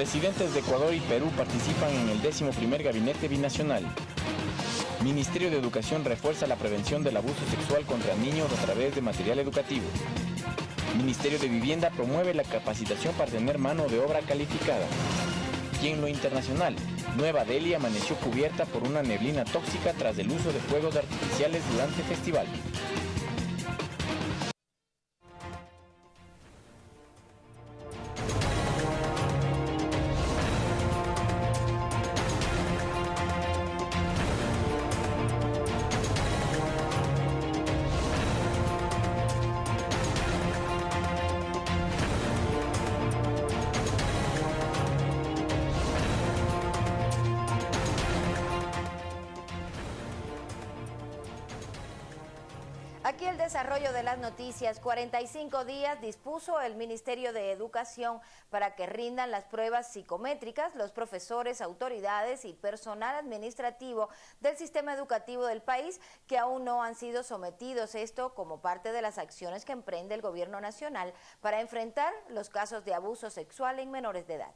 Presidentes de Ecuador y Perú participan en el décimo primer gabinete binacional. Ministerio de Educación refuerza la prevención del abuso sexual contra niños a través de material educativo. Ministerio de Vivienda promueve la capacitación para tener mano de obra calificada. Y en lo internacional, Nueva Delhi amaneció cubierta por una neblina tóxica tras el uso de fuegos artificiales durante festival. Aquí el desarrollo de las noticias. 45 días dispuso el Ministerio de Educación para que rindan las pruebas psicométricas los profesores, autoridades y personal administrativo del sistema educativo del país que aún no han sido sometidos. Esto como parte de las acciones que emprende el gobierno nacional para enfrentar los casos de abuso sexual en menores de edad.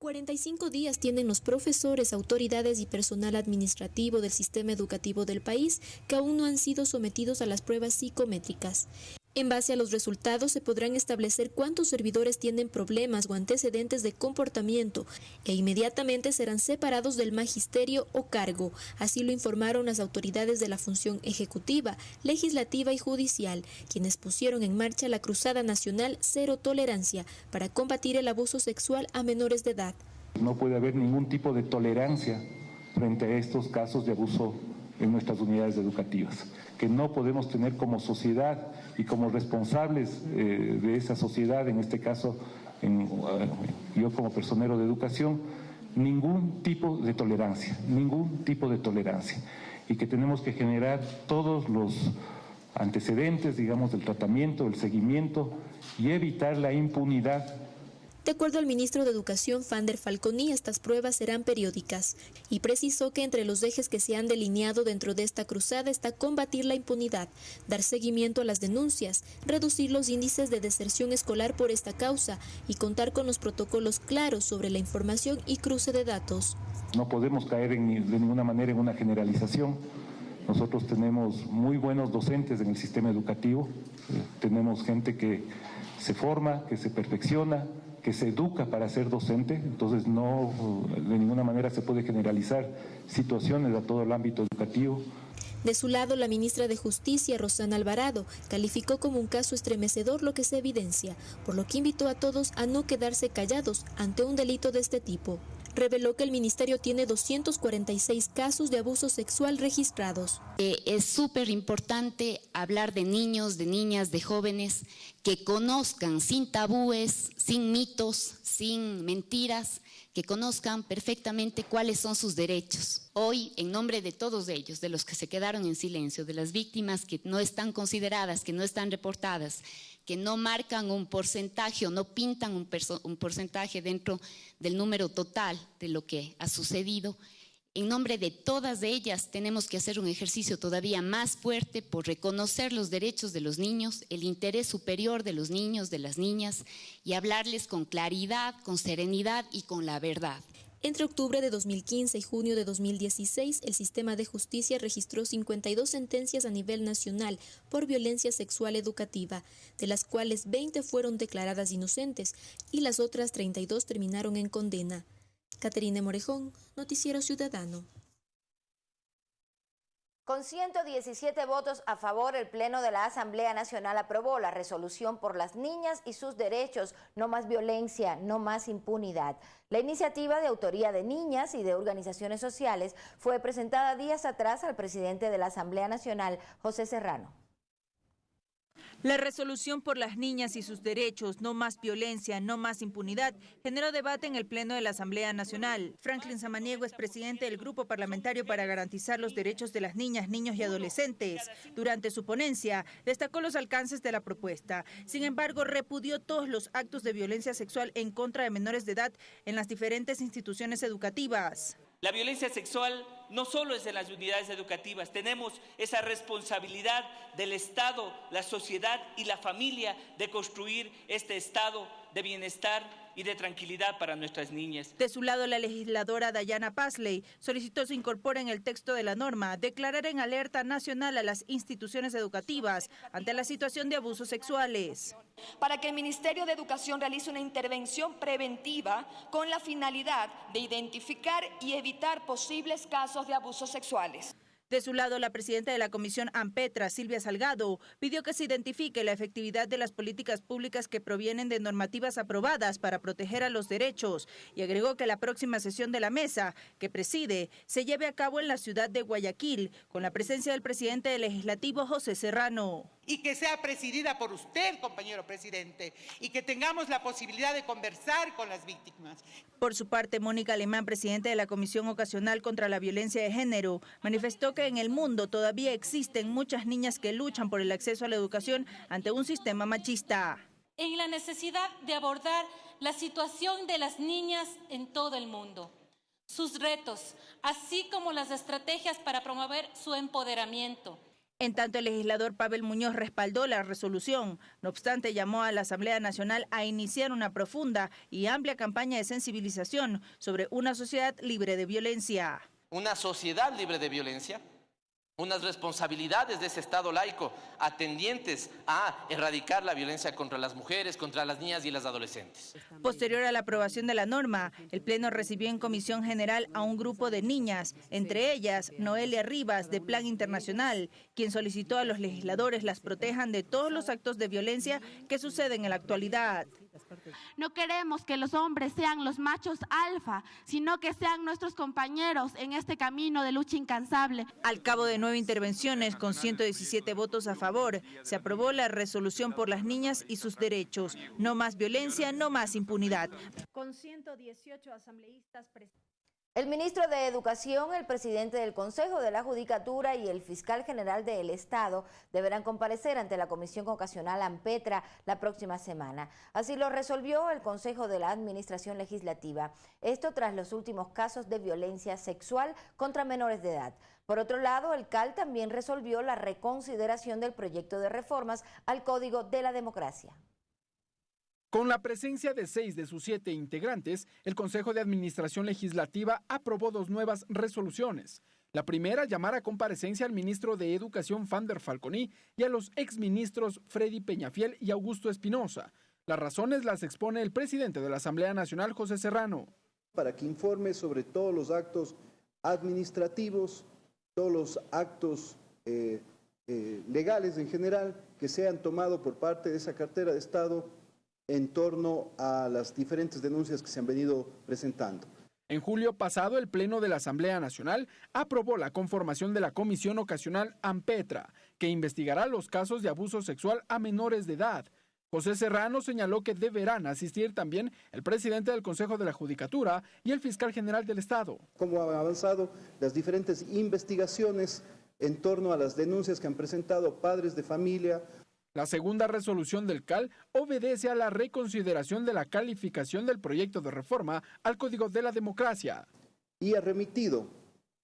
45 días tienen los profesores, autoridades y personal administrativo del sistema educativo del país que aún no han sido sometidos a las pruebas psicométricas. En base a los resultados se podrán establecer cuántos servidores tienen problemas o antecedentes de comportamiento e inmediatamente serán separados del magisterio o cargo. Así lo informaron las autoridades de la función ejecutiva, legislativa y judicial, quienes pusieron en marcha la Cruzada Nacional Cero Tolerancia para combatir el abuso sexual a menores de edad. No puede haber ningún tipo de tolerancia frente a estos casos de abuso en nuestras unidades educativas, que no podemos tener como sociedad y como responsables eh, de esa sociedad, en este caso en, yo como personero de educación, ningún tipo de tolerancia, ningún tipo de tolerancia, y que tenemos que generar todos los antecedentes, digamos, del tratamiento, del seguimiento y evitar la impunidad de acuerdo al ministro de Educación, Fander Falconi, estas pruebas serán periódicas y precisó que entre los ejes que se han delineado dentro de esta cruzada está combatir la impunidad, dar seguimiento a las denuncias, reducir los índices de deserción escolar por esta causa y contar con los protocolos claros sobre la información y cruce de datos. No podemos caer de ninguna manera en una generalización. Nosotros tenemos muy buenos docentes en el sistema educativo, tenemos gente que se forma, que se perfecciona, que se educa para ser docente, entonces no de ninguna manera se puede generalizar situaciones a todo el ámbito educativo. De su lado, la ministra de Justicia, Rosana Alvarado, calificó como un caso estremecedor lo que se evidencia, por lo que invitó a todos a no quedarse callados ante un delito de este tipo reveló que el ministerio tiene 246 casos de abuso sexual registrados. Eh, es súper importante hablar de niños, de niñas, de jóvenes que conozcan sin tabúes, sin mitos, sin mentiras, que conozcan perfectamente cuáles son sus derechos. Hoy, en nombre de todos ellos, de los que se quedaron en silencio, de las víctimas que no están consideradas, que no están reportadas, que no marcan un porcentaje o no pintan un, un, porcentaje dentro del número total de lo que ha sucedido. En nombre de todas ellas tenemos que hacer un ejercicio todavía más fuerte por reconocer los derechos de los niños, el interés superior de los niños, de las niñas y hablarles con claridad, con serenidad y con la verdad. Entre octubre de 2015 y junio de 2016, el sistema de justicia registró 52 sentencias a nivel nacional por violencia sexual educativa, de las cuales 20 fueron declaradas inocentes y las otras 32 terminaron en condena. Caterina Morejón, Noticiero Ciudadano. Con 117 votos a favor, el Pleno de la Asamblea Nacional aprobó la resolución por las niñas y sus derechos, no más violencia, no más impunidad. La iniciativa de autoría de niñas y de organizaciones sociales fue presentada días atrás al presidente de la Asamblea Nacional, José Serrano. La resolución por las niñas y sus derechos, no más violencia, no más impunidad, generó debate en el Pleno de la Asamblea Nacional. Franklin Samaniego es presidente del Grupo Parlamentario para Garantizar los Derechos de las Niñas, Niños y Adolescentes. Durante su ponencia, destacó los alcances de la propuesta. Sin embargo, repudió todos los actos de violencia sexual en contra de menores de edad en las diferentes instituciones educativas. La violencia sexual no solo es en las unidades educativas, tenemos esa responsabilidad del Estado, la sociedad y la familia de construir este estado de bienestar y de tranquilidad para nuestras niñas. De su lado, la legisladora Dayana Pasley solicitó se incorpore en el texto de la norma declarar en alerta nacional a las instituciones educativas ante la situación de abusos sexuales. Para que el Ministerio de Educación realice una intervención preventiva con la finalidad de identificar y evitar posibles casos de abusos sexuales. De su lado, la presidenta de la Comisión AMPETRA, Silvia Salgado, pidió que se identifique la efectividad de las políticas públicas que provienen de normativas aprobadas para proteger a los derechos y agregó que la próxima sesión de la mesa, que preside, se lleve a cabo en la ciudad de Guayaquil, con la presencia del presidente del Legislativo, José Serrano y que sea presidida por usted, compañero presidente, y que tengamos la posibilidad de conversar con las víctimas. Por su parte, Mónica Alemán, presidente de la Comisión Ocasional contra la Violencia de Género, manifestó que en el mundo todavía existen muchas niñas que luchan por el acceso a la educación ante un sistema machista. En la necesidad de abordar la situación de las niñas en todo el mundo, sus retos, así como las estrategias para promover su empoderamiento en tanto, el legislador Pavel Muñoz respaldó la resolución. No obstante, llamó a la Asamblea Nacional a iniciar una profunda y amplia campaña de sensibilización sobre una sociedad libre de violencia. Una sociedad libre de violencia unas responsabilidades de ese Estado laico atendientes a erradicar la violencia contra las mujeres, contra las niñas y las adolescentes. Posterior a la aprobación de la norma, el Pleno recibió en Comisión General a un grupo de niñas, entre ellas Noelia Rivas, de Plan Internacional, quien solicitó a los legisladores las protejan de todos los actos de violencia que suceden en la actualidad. No queremos que los hombres sean los machos alfa, sino que sean nuestros compañeros en este camino de lucha incansable. Al cabo de nueve intervenciones con 117 votos a favor, se aprobó la resolución por las niñas y sus derechos. No más violencia, no más impunidad. Con 118 asambleístas presentes. El ministro de Educación, el presidente del Consejo de la Judicatura y el fiscal general del Estado deberán comparecer ante la Comisión Ocasional AMPETRA la próxima semana. Así lo resolvió el Consejo de la Administración Legislativa. Esto tras los últimos casos de violencia sexual contra menores de edad. Por otro lado, el CAL también resolvió la reconsideración del proyecto de reformas al Código de la Democracia. Con la presencia de seis de sus siete integrantes, el Consejo de Administración Legislativa aprobó dos nuevas resoluciones. La primera, llamar a comparecencia al ministro de Educación Fander Falconi y a los exministros Freddy Peñafiel y Augusto Espinosa. Las razones las expone el presidente de la Asamblea Nacional, José Serrano. Para que informe sobre todos los actos administrativos, todos los actos eh, eh, legales en general que se han tomado por parte de esa cartera de Estado en torno a las diferentes denuncias que se han venido presentando. En julio pasado, el Pleno de la Asamblea Nacional aprobó la conformación de la Comisión Ocasional AMPETRA, que investigará los casos de abuso sexual a menores de edad. José Serrano señaló que deberán asistir también el presidente del Consejo de la Judicatura y el fiscal general del Estado. Cómo han avanzado las diferentes investigaciones en torno a las denuncias que han presentado padres de familia, la segunda resolución del CAL obedece a la reconsideración de la calificación del proyecto de reforma al Código de la Democracia. Y ha remitido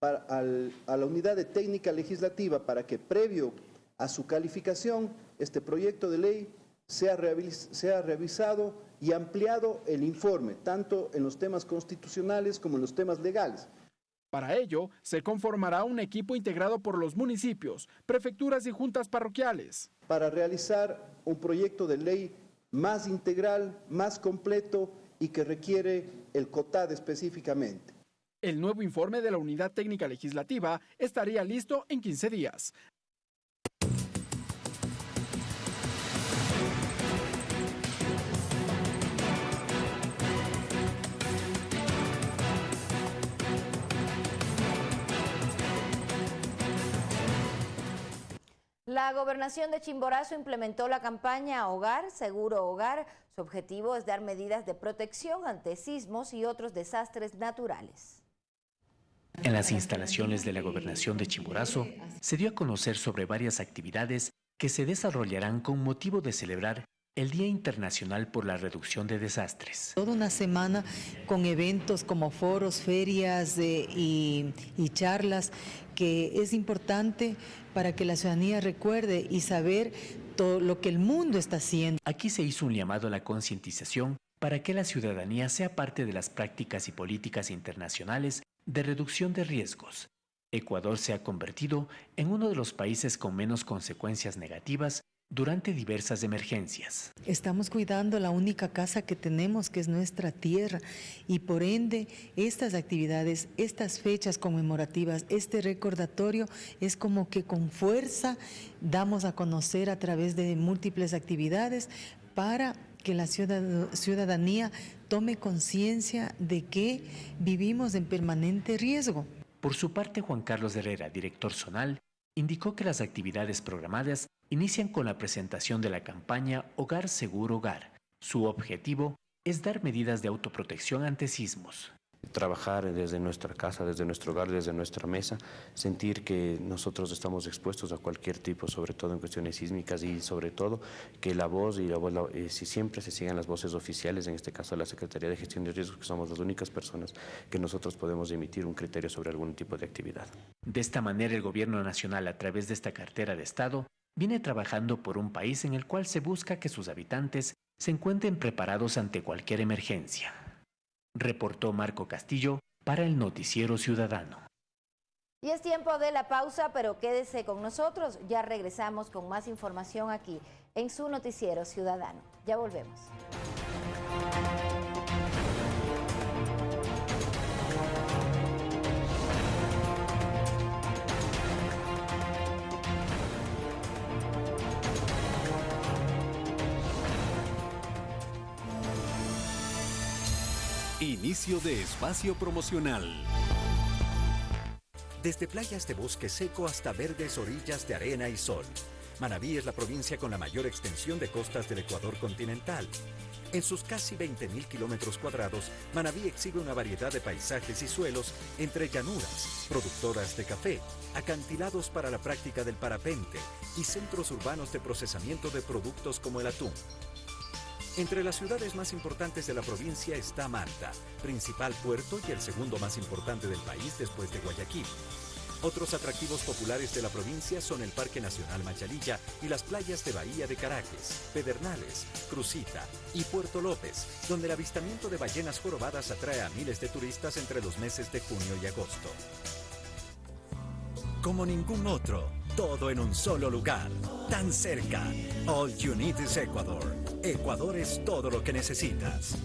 a la unidad de técnica legislativa para que previo a su calificación este proyecto de ley sea, sea revisado y ampliado el informe, tanto en los temas constitucionales como en los temas legales. Para ello, se conformará un equipo integrado por los municipios, prefecturas y juntas parroquiales. Para realizar un proyecto de ley más integral, más completo y que requiere el COTAD específicamente. El nuevo informe de la Unidad Técnica Legislativa estaría listo en 15 días. La gobernación de Chimborazo implementó la campaña Hogar, Seguro Hogar. Su objetivo es dar medidas de protección ante sismos y otros desastres naturales. En las instalaciones de la gobernación de Chimborazo se dio a conocer sobre varias actividades que se desarrollarán con motivo de celebrar el Día Internacional por la Reducción de Desastres. Toda una semana con eventos como foros, ferias eh, y, y charlas que es importante para que la ciudadanía recuerde y saber todo lo que el mundo está haciendo. Aquí se hizo un llamado a la concientización para que la ciudadanía sea parte de las prácticas y políticas internacionales de reducción de riesgos. Ecuador se ha convertido en uno de los países con menos consecuencias negativas durante diversas emergencias. Estamos cuidando la única casa que tenemos, que es nuestra tierra, y por ende estas actividades, estas fechas conmemorativas, este recordatorio es como que con fuerza damos a conocer a través de múltiples actividades para que la ciudadanía tome conciencia de que vivimos en permanente riesgo. Por su parte, Juan Carlos Herrera, director zonal, indicó que las actividades programadas inician con la presentación de la campaña Hogar Seguro Hogar. Su objetivo es dar medidas de autoprotección ante sismos trabajar desde nuestra casa, desde nuestro hogar, desde nuestra mesa, sentir que nosotros estamos expuestos a cualquier tipo, sobre todo en cuestiones sísmicas y sobre todo que la voz y la voz, eh, si siempre se sigan las voces oficiales, en este caso la Secretaría de Gestión de Riesgos, que somos las únicas personas que nosotros podemos emitir un criterio sobre algún tipo de actividad. De esta manera el Gobierno Nacional, a través de esta cartera de Estado, viene trabajando por un país en el cual se busca que sus habitantes se encuentren preparados ante cualquier emergencia reportó Marco Castillo para el Noticiero Ciudadano. Y es tiempo de la pausa, pero quédese con nosotros. Ya regresamos con más información aquí en su Noticiero Ciudadano. Ya volvemos. Inicio de espacio promocional. Desde playas de bosque seco hasta verdes orillas de arena y sol. Manabí es la provincia con la mayor extensión de costas del Ecuador continental. En sus casi 20.000 kilómetros cuadrados, Manabí exhibe una variedad de paisajes y suelos entre llanuras, productoras de café, acantilados para la práctica del parapente y centros urbanos de procesamiento de productos como el atún. Entre las ciudades más importantes de la provincia está Manta, principal puerto y el segundo más importante del país después de Guayaquil. Otros atractivos populares de la provincia son el Parque Nacional Machalilla y las playas de Bahía de Caracas, Pedernales, Crucita y Puerto López, donde el avistamiento de ballenas jorobadas atrae a miles de turistas entre los meses de junio y agosto. Como ningún otro, todo en un solo lugar, tan cerca. All you need is Ecuador. Ecuador es todo lo que necesitas.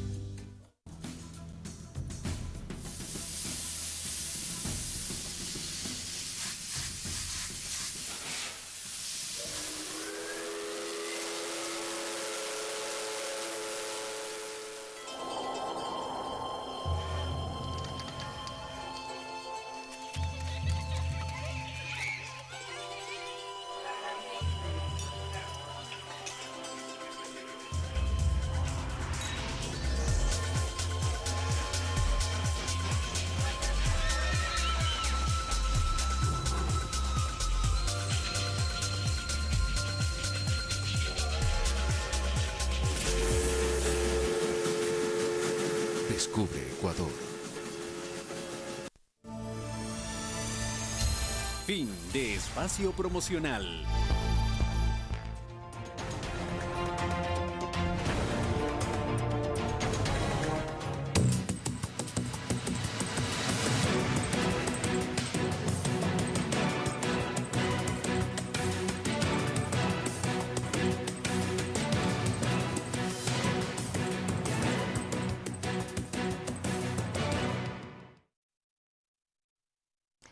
Fin de espacio promocional.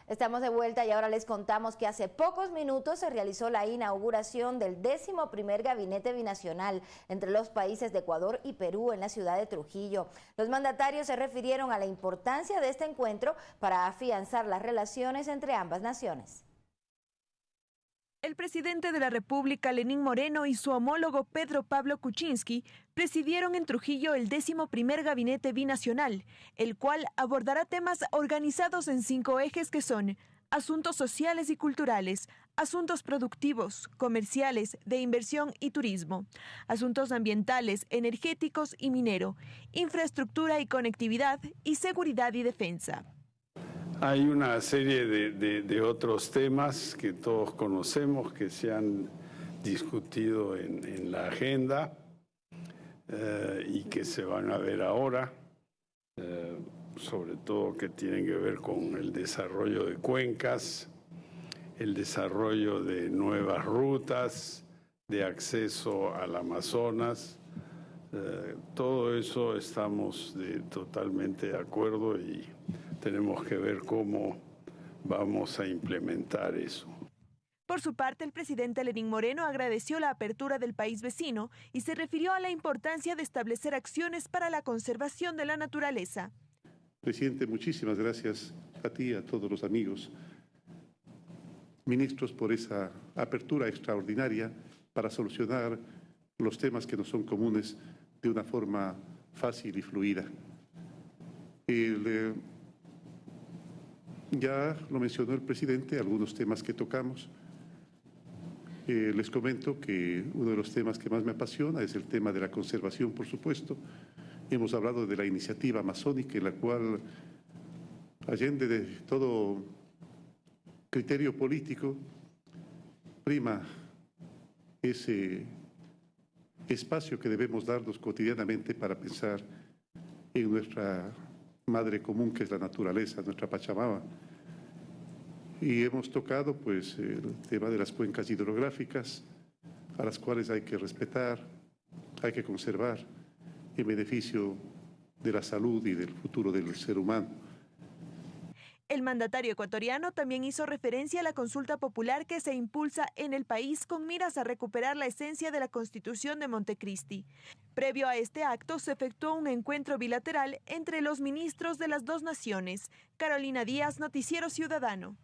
Estamos de vuelta y ahora les contamos que hace pocos minutos se realizó la inauguración del décimo primer gabinete binacional entre los países de Ecuador y Perú en la ciudad de Trujillo. Los mandatarios se refirieron a la importancia de este encuentro para afianzar las relaciones entre ambas naciones. El presidente de la República, Lenín Moreno, y su homólogo Pedro Pablo Kuczynski presidieron en Trujillo el décimo primer gabinete binacional, el cual abordará temas organizados en cinco ejes que son asuntos sociales y culturales, asuntos productivos, comerciales, de inversión y turismo, asuntos ambientales, energéticos y minero, infraestructura y conectividad y seguridad y defensa. Hay una serie de, otros temas que todos conocemos que se han discutido en, la agenda eh, y que se van a ver ahora. Eh, sobre todo que tienen que ver con el desarrollo de cuencas, el desarrollo de nuevas rutas de acceso al Amazonas. Eh, todo eso estamos totalmente de acuerdo y tenemos que ver cómo vamos a implementar eso. Por su parte, el presidente Lenín Moreno agradeció la apertura del país vecino y se refirió a la importancia de establecer acciones para la conservación de la naturaleza. Presidente, muchísimas gracias a ti y a todos los amigos, ministros, por esa apertura extraordinaria para solucionar los temas que nos son comunes de una forma fácil y fluida. Eh, ya lo mencionó el presidente, algunos temas que tocamos. Eh, les comento que uno de los temas que más me apasiona es el tema de la conservación, por supuesto, Hemos hablado de la iniciativa amazónica en la cual, allende de todo criterio político, prima ese espacio que debemos darnos cotidianamente para pensar en nuestra madre común que es la naturaleza, nuestra Pachamama. Y hemos tocado pues el tema de las cuencas hidrográficas, a las cuales hay que respetar, hay que conservar en beneficio de la salud y del futuro del ser humano. El mandatario ecuatoriano también hizo referencia a la consulta popular que se impulsa en el país con miras a recuperar la esencia de la Constitución de Montecristi. Previo a este acto se efectuó un encuentro bilateral entre los ministros de las dos naciones. Carolina Díaz, Noticiero Ciudadano.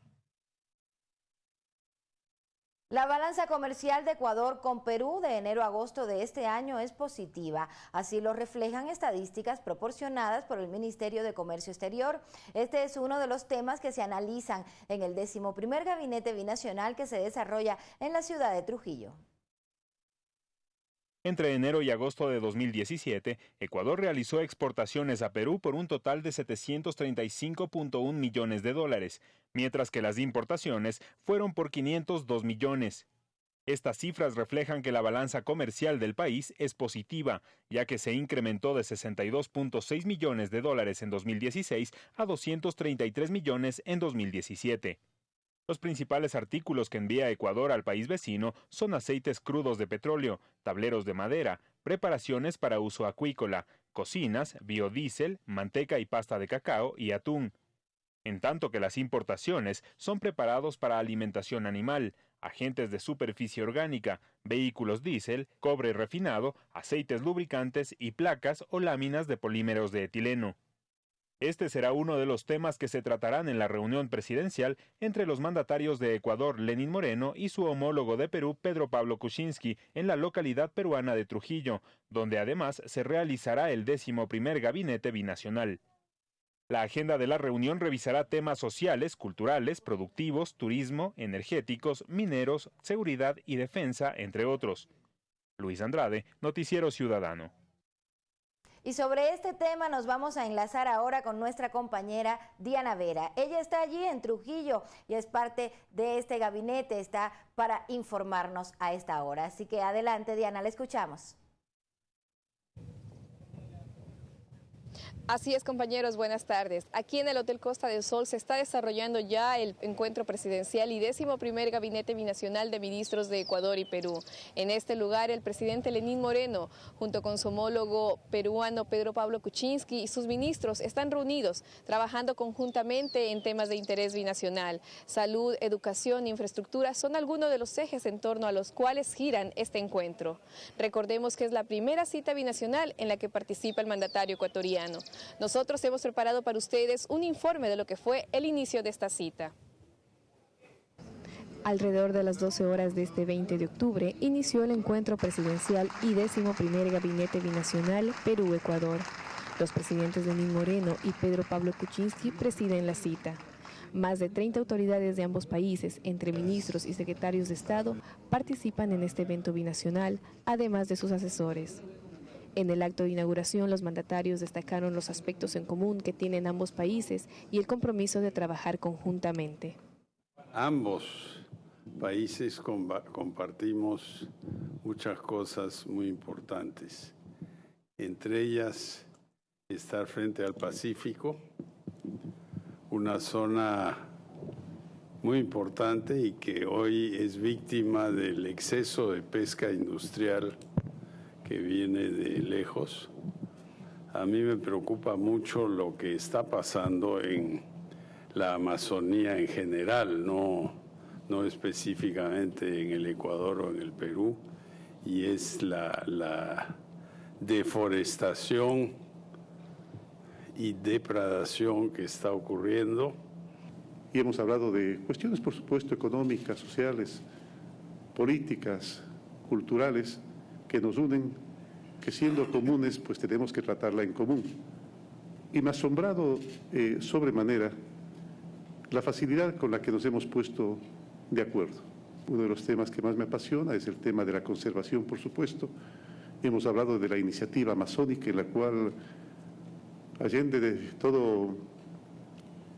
La balanza comercial de Ecuador con Perú de enero a agosto de este año es positiva. Así lo reflejan estadísticas proporcionadas por el Ministerio de Comercio Exterior. Este es uno de los temas que se analizan en el décimo primer gabinete binacional que se desarrolla en la ciudad de Trujillo. Entre enero y agosto de 2017, Ecuador realizó exportaciones a Perú por un total de 735.1 millones de dólares, mientras que las importaciones fueron por 502 millones. Estas cifras reflejan que la balanza comercial del país es positiva, ya que se incrementó de 62.6 millones de dólares en 2016 a 233 millones en 2017. Los principales artículos que envía Ecuador al país vecino son aceites crudos de petróleo, tableros de madera, preparaciones para uso acuícola, cocinas, biodiesel, manteca y pasta de cacao y atún. En tanto que las importaciones son preparados para alimentación animal, agentes de superficie orgánica, vehículos diésel, cobre refinado, aceites lubricantes y placas o láminas de polímeros de etileno. Este será uno de los temas que se tratarán en la reunión presidencial entre los mandatarios de Ecuador, Lenín Moreno, y su homólogo de Perú, Pedro Pablo Kuczynski, en la localidad peruana de Trujillo, donde además se realizará el décimo primer gabinete binacional. La agenda de la reunión revisará temas sociales, culturales, productivos, turismo, energéticos, mineros, seguridad y defensa, entre otros. Luis Andrade, Noticiero Ciudadano. Y sobre este tema nos vamos a enlazar ahora con nuestra compañera Diana Vera. Ella está allí en Trujillo y es parte de este gabinete, está para informarnos a esta hora. Así que adelante Diana, la escuchamos. Así es, compañeros, buenas tardes. Aquí en el Hotel Costa del Sol se está desarrollando ya el encuentro presidencial y décimo primer gabinete binacional de ministros de Ecuador y Perú. En este lugar, el presidente Lenín Moreno, junto con su homólogo peruano Pedro Pablo Kuczynski y sus ministros, están reunidos, trabajando conjuntamente en temas de interés binacional. Salud, educación, infraestructura son algunos de los ejes en torno a los cuales giran este encuentro. Recordemos que es la primera cita binacional en la que participa el mandatario ecuatoriano. Nosotros hemos preparado para ustedes un informe de lo que fue el inicio de esta cita. Alrededor de las 12 horas de este 20 de octubre inició el encuentro presidencial y décimo primer gabinete binacional Perú-Ecuador. Los presidentes Lenín Moreno y Pedro Pablo Kuczynski presiden la cita. Más de 30 autoridades de ambos países, entre ministros y secretarios de Estado, participan en este evento binacional, además de sus asesores. En el acto de inauguración, los mandatarios destacaron los aspectos en común que tienen ambos países y el compromiso de trabajar conjuntamente. Ambos países compartimos muchas cosas muy importantes, entre ellas estar frente al Pacífico, una zona muy importante y que hoy es víctima del exceso de pesca industrial que viene de lejos. A mí me preocupa mucho lo que está pasando en la Amazonía en general, no no específicamente en el Ecuador o en el Perú, y es la, deforestación y depredación que está ocurriendo. Y hemos hablado de cuestiones, por supuesto, económicas, sociales, políticas, culturales, que nos unen, que siendo comunes, pues tenemos que tratarla en común. Y me ha asombrado eh, sobremanera la facilidad con la que nos hemos puesto de acuerdo. Uno de los temas que más me apasiona es el tema de la conservación, por supuesto. Hemos hablado de la iniciativa amazónica en la cual, allende de todo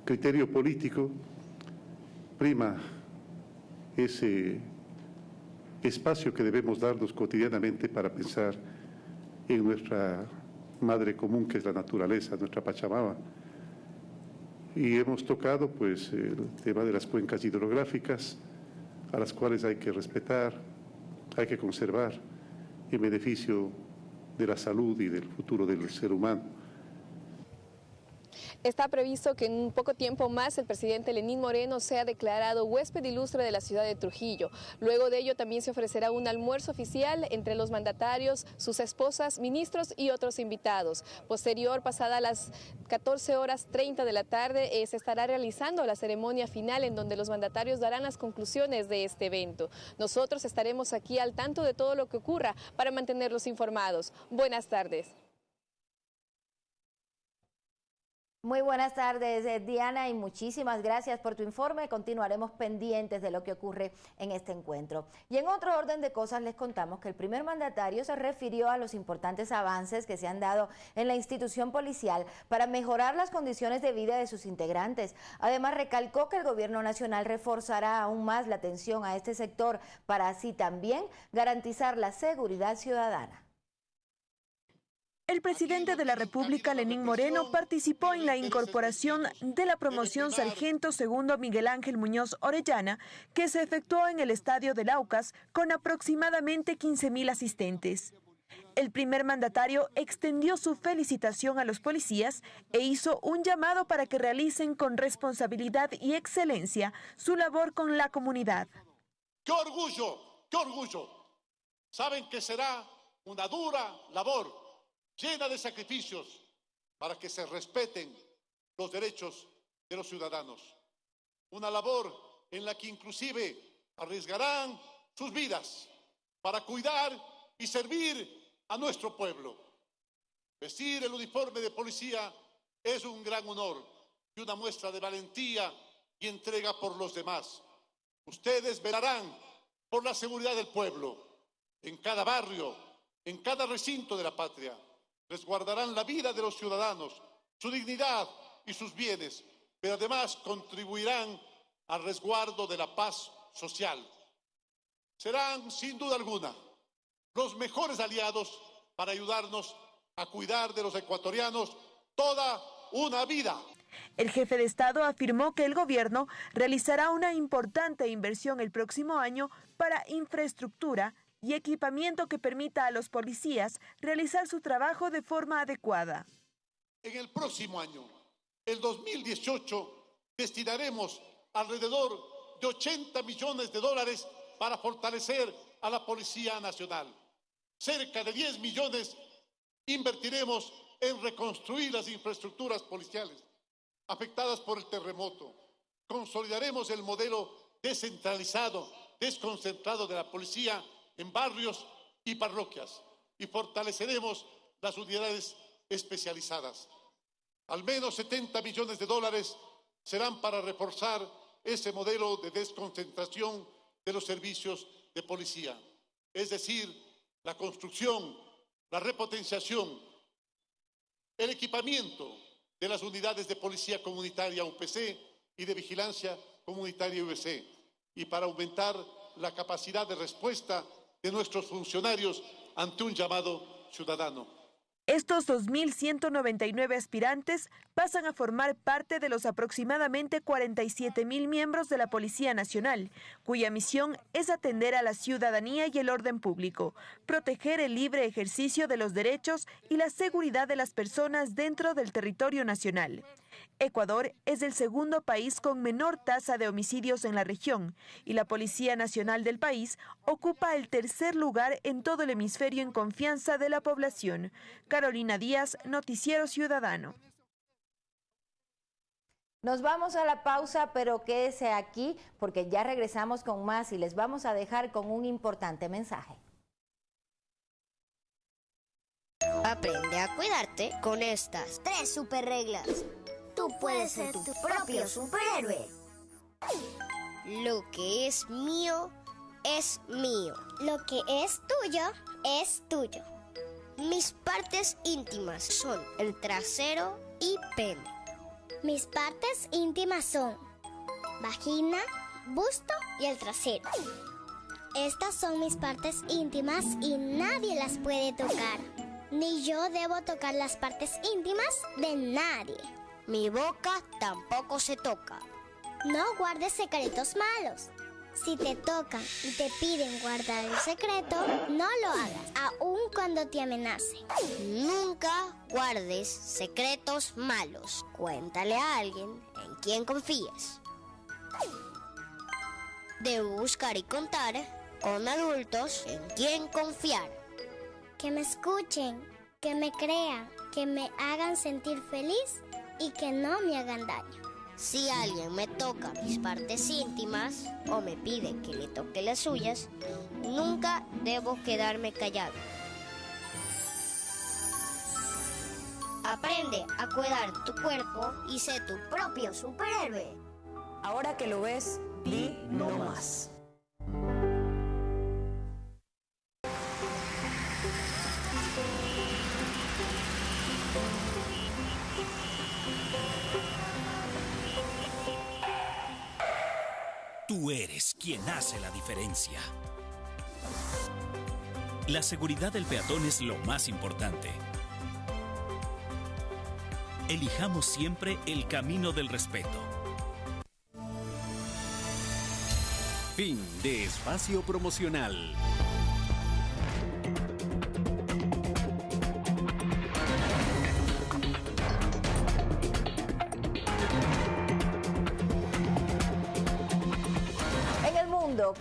criterio político, prima ese espacio que debemos darnos cotidianamente para pensar en nuestra madre común, que es la naturaleza, nuestra Pachamama, y hemos tocado pues el tema de las cuencas hidrográficas a las cuales hay que respetar, hay que conservar en beneficio de la salud y del futuro del ser humano. Está previsto que en un poco tiempo más el presidente Lenín Moreno sea declarado huésped ilustre de la ciudad de Trujillo. Luego de ello también se ofrecerá un almuerzo oficial entre los mandatarios, sus esposas, ministros y otros invitados. Posterior, pasada las 14 horas 30 de la tarde, eh, se estará realizando la ceremonia final en donde los mandatarios darán las conclusiones de este evento. Nosotros estaremos aquí al tanto de todo lo que ocurra para mantenerlos informados. Buenas tardes. Muy buenas tardes, eh, Diana, y muchísimas gracias por tu informe. Continuaremos pendientes de lo que ocurre en este encuentro. Y en otro orden de cosas, les contamos que el primer mandatario se refirió a los importantes avances que se han dado en la institución policial para mejorar las condiciones de vida de sus integrantes. Además, recalcó que el gobierno nacional reforzará aún más la atención a este sector para así también garantizar la seguridad ciudadana. El presidente de la República, Lenín Moreno, participó en la incorporación de la promoción Sargento Segundo Miguel Ángel Muñoz Orellana, que se efectuó en el estadio de Laucas con aproximadamente 15.000 asistentes. El primer mandatario extendió su felicitación a los policías e hizo un llamado para que realicen con responsabilidad y excelencia su labor con la comunidad. ¡Qué orgullo! ¡Qué orgullo! Saben que será una dura labor llena de sacrificios para que se respeten los derechos de los ciudadanos. Una labor en la que inclusive arriesgarán sus vidas para cuidar y servir a nuestro pueblo. Vestir el uniforme de policía es un gran honor y una muestra de valentía y entrega por los demás. Ustedes velarán por la seguridad del pueblo, en cada barrio, en cada recinto de la patria resguardarán la vida de los ciudadanos, su dignidad y sus bienes, pero además contribuirán al resguardo de la paz social. Serán, sin duda alguna, los mejores aliados para ayudarnos a cuidar de los ecuatorianos toda una vida. El jefe de Estado afirmó que el gobierno realizará una importante inversión el próximo año para infraestructura y equipamiento que permita a los policías realizar su trabajo de forma adecuada. En el próximo año, el 2018, destinaremos alrededor de 80 millones de dólares para fortalecer a la Policía Nacional. Cerca de 10 millones invertiremos en reconstruir las infraestructuras policiales afectadas por el terremoto. Consolidaremos el modelo descentralizado, desconcentrado de la policía en barrios y parroquias y fortaleceremos las unidades especializadas. Al menos 70 millones de dólares serán para reforzar ese modelo de desconcentración de los servicios de policía, es decir, la construcción, la repotenciación, el equipamiento de las unidades de policía comunitaria UPC y de vigilancia comunitaria UPC, y para aumentar la capacidad de respuesta de nuestros funcionarios ante un llamado ciudadano. Estos 2.199 aspirantes pasan a formar parte de los aproximadamente 47.000 miembros de la Policía Nacional, cuya misión es atender a la ciudadanía y el orden público, proteger el libre ejercicio de los derechos y la seguridad de las personas dentro del territorio nacional. Ecuador es el segundo país con menor tasa de homicidios en la región y la Policía Nacional del país ocupa el tercer lugar en todo el hemisferio en confianza de la población. Carolina Díaz, Noticiero Ciudadano. Nos vamos a la pausa, pero quédese aquí porque ya regresamos con más y les vamos a dejar con un importante mensaje. Aprende a cuidarte con estas tres super reglas. Tú puedes ser tu propio superhéroe. Lo que es mío es mío. Lo que es tuyo es tuyo. Mis partes íntimas son el trasero y pene. Mis partes íntimas son vagina, busto y el trasero. Estas son mis partes íntimas y nadie las puede tocar. Ni yo debo tocar las partes íntimas de nadie. Mi boca tampoco se toca. No guardes secretos malos. Si te tocan y te piden guardar el secreto, no lo hagas, aun cuando te amenacen. Nunca guardes secretos malos. Cuéntale a alguien en quien confíes. Debo buscar y contar con adultos en quien confiar. Que me escuchen, que me crean, que me hagan sentir feliz y que no me hagan daño. Si alguien me toca mis partes íntimas o me pide que le toque las suyas, nunca debo quedarme callado. Aprende a cuidar tu cuerpo y sé tu propio superhéroe. Ahora que lo ves, di no más. Tú eres quien hace la diferencia. La seguridad del peatón es lo más importante. Elijamos siempre el camino del respeto. Fin de espacio promocional.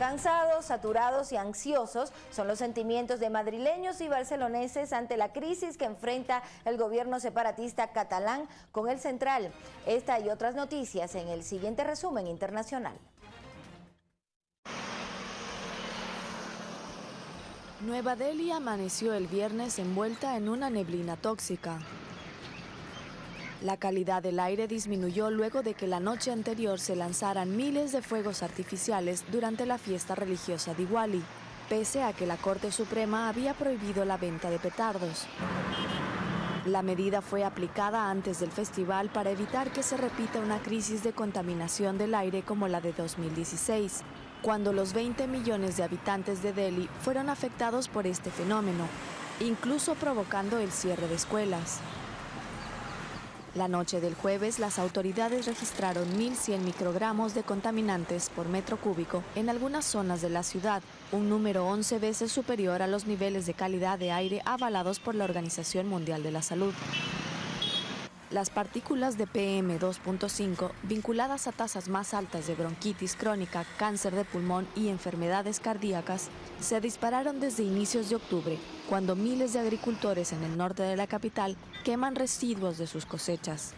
Cansados, saturados y ansiosos son los sentimientos de madrileños y barceloneses ante la crisis que enfrenta el gobierno separatista catalán con el central. Esta y otras noticias en el siguiente resumen internacional. Nueva Delhi amaneció el viernes envuelta en una neblina tóxica. La calidad del aire disminuyó luego de que la noche anterior se lanzaran miles de fuegos artificiales durante la fiesta religiosa de Diwali, pese a que la Corte Suprema había prohibido la venta de petardos. La medida fue aplicada antes del festival para evitar que se repita una crisis de contaminación del aire como la de 2016, cuando los 20 millones de habitantes de Delhi fueron afectados por este fenómeno, incluso provocando el cierre de escuelas. La noche del jueves, las autoridades registraron 1.100 microgramos de contaminantes por metro cúbico en algunas zonas de la ciudad, un número 11 veces superior a los niveles de calidad de aire avalados por la Organización Mundial de la Salud. Las partículas de PM2.5, vinculadas a tasas más altas de bronquitis crónica, cáncer de pulmón y enfermedades cardíacas, se dispararon desde inicios de octubre, cuando miles de agricultores en el norte de la capital queman residuos de sus cosechas.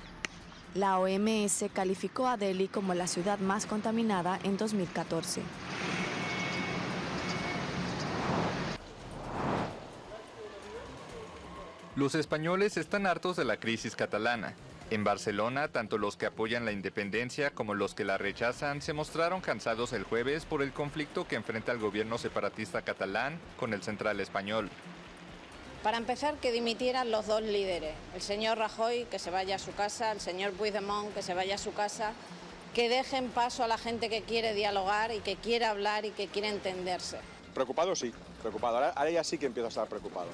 La OMS calificó a Delhi como la ciudad más contaminada en 2014. Los españoles están hartos de la crisis catalana. En Barcelona, tanto los que apoyan la independencia como los que la rechazan se mostraron cansados el jueves por el conflicto que enfrenta el gobierno separatista catalán con el central español. Para empezar, que dimitieran los dos líderes, el señor Rajoy, que se vaya a su casa, el señor Puigdemont, que se vaya a su casa, que dejen paso a la gente que quiere dialogar y que quiere hablar y que quiere entenderse. Preocupado sí, preocupado. Ahora, ahora ya sí que empiezo a estar preocupado.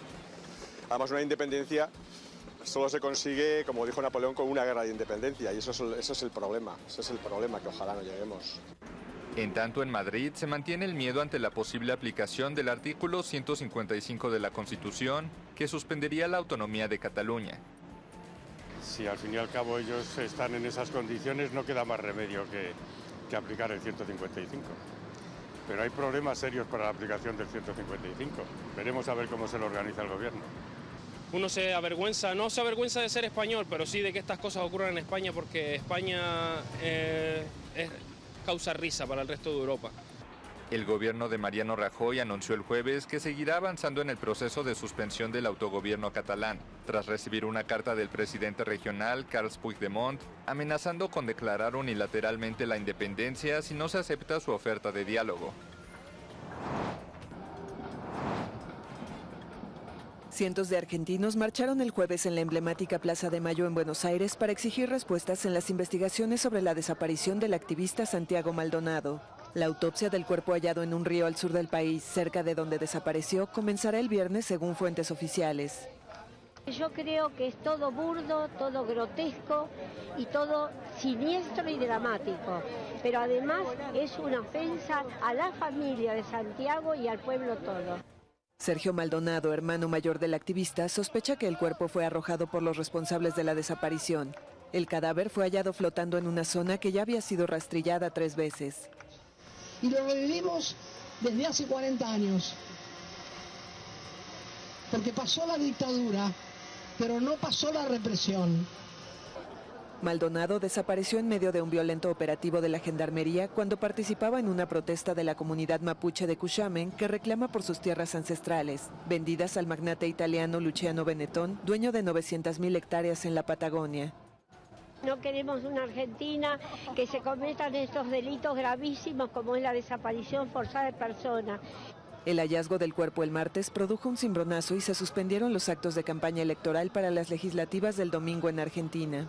Además, una independencia solo se consigue, como dijo Napoleón, con una guerra de independencia y eso es, el, eso es el problema, ese es el problema que ojalá no lleguemos. En tanto, en Madrid se mantiene el miedo ante la posible aplicación del artículo 155 de la Constitución, que suspendería la autonomía de Cataluña. Si al fin y al cabo ellos están en esas condiciones, no queda más remedio que, que aplicar el 155. Pero hay problemas serios para la aplicación del 155. Veremos a ver cómo se lo organiza el gobierno. Uno se avergüenza, no se avergüenza de ser español, pero sí de que estas cosas ocurran en España porque España eh, es causa risa para el resto de Europa. El gobierno de Mariano Rajoy anunció el jueves que seguirá avanzando en el proceso de suspensión del autogobierno catalán, tras recibir una carta del presidente regional, Carles Puigdemont, amenazando con declarar unilateralmente la independencia si no se acepta su oferta de diálogo. Cientos de argentinos marcharon el jueves en la emblemática Plaza de Mayo en Buenos Aires para exigir respuestas en las investigaciones sobre la desaparición del activista Santiago Maldonado. La autopsia del cuerpo hallado en un río al sur del país, cerca de donde desapareció, comenzará el viernes según fuentes oficiales. Yo creo que es todo burdo, todo grotesco y todo siniestro y dramático, pero además es una ofensa a la familia de Santiago y al pueblo todo. Sergio Maldonado, hermano mayor del activista, sospecha que el cuerpo fue arrojado por los responsables de la desaparición. El cadáver fue hallado flotando en una zona que ya había sido rastrillada tres veces. Y lo revivimos desde hace 40 años. Porque pasó la dictadura, pero no pasó la represión. Maldonado desapareció en medio de un violento operativo de la Gendarmería cuando participaba en una protesta de la comunidad mapuche de Cuchamen que reclama por sus tierras ancestrales, vendidas al magnate italiano Luciano Benetton, dueño de 900.000 hectáreas en la Patagonia. No queremos una Argentina que se cometan estos delitos gravísimos como es la desaparición forzada de personas. El hallazgo del cuerpo el martes produjo un cimbronazo y se suspendieron los actos de campaña electoral para las legislativas del domingo en Argentina.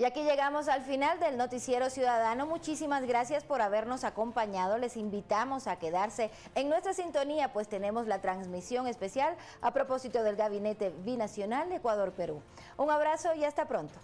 Y aquí llegamos al final del Noticiero Ciudadano. Muchísimas gracias por habernos acompañado. Les invitamos a quedarse en nuestra sintonía, pues tenemos la transmisión especial a propósito del Gabinete Binacional Ecuador-Perú. Un abrazo y hasta pronto.